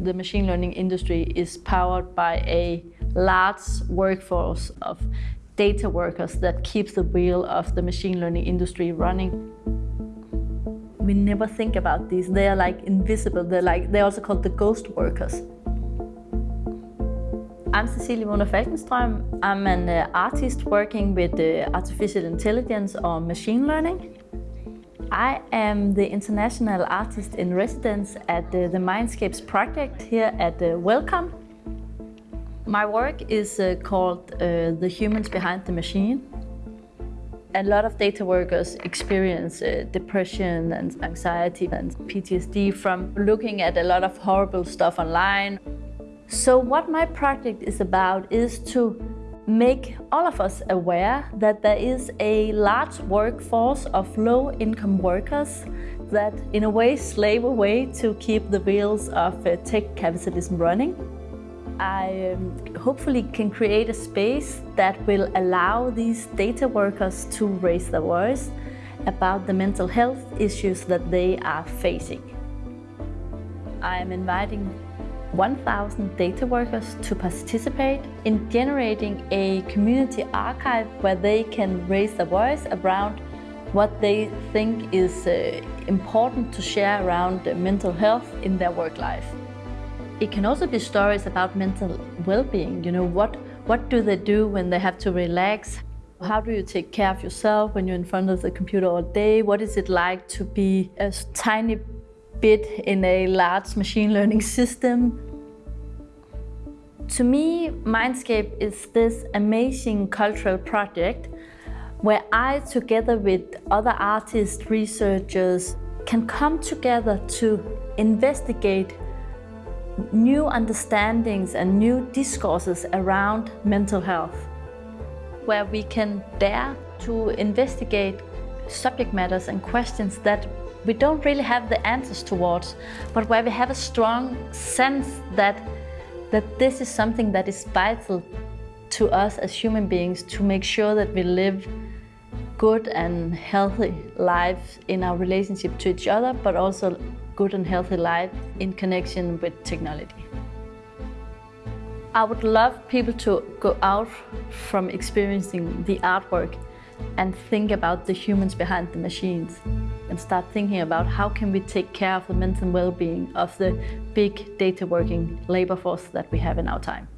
The machine learning industry is powered by a large workforce of data workers that keeps the wheel of the machine learning industry running. We never think about these. They are like invisible. They're like they're also called the ghost workers. I'm Cecilie Waagner Falkenstrøm. I'm an uh, artist working with uh, artificial intelligence or machine learning. I am the international artist in residence at uh, the Mindscapes project here at uh, Wellcome. My work is uh, called uh, The Humans Behind the Machine. A lot of data workers experience uh, depression and anxiety and PTSD from looking at a lot of horrible stuff online. So what my project is about is to make all of us aware that there is a large workforce of low-income workers that in a way slave away to keep the wheels of uh, tech capitalism running. I um, hopefully can create a space that will allow these data workers to raise their voice about the mental health issues that they are facing. I am inviting 1,000 data workers to participate in generating a community archive where they can raise their voice around what they think is uh, important to share around mental health in their work life. It can also be stories about mental well-being, you know, what, what do they do when they have to relax? How do you take care of yourself when you're in front of the computer all day? What is it like to be a tiny bit in a large machine learning system. To me, Mindscape is this amazing cultural project where I, together with other artists, researchers, can come together to investigate new understandings and new discourses around mental health, where we can dare to investigate subject matters and questions that we don't really have the answers towards, but where we have a strong sense that, that this is something that is vital to us as human beings to make sure that we live good and healthy lives in our relationship to each other, but also good and healthy life in connection with technology. I would love people to go out from experiencing the artwork and think about the humans behind the machines and start thinking about how can we take care of the mental well-being of the big data working labor force that we have in our time.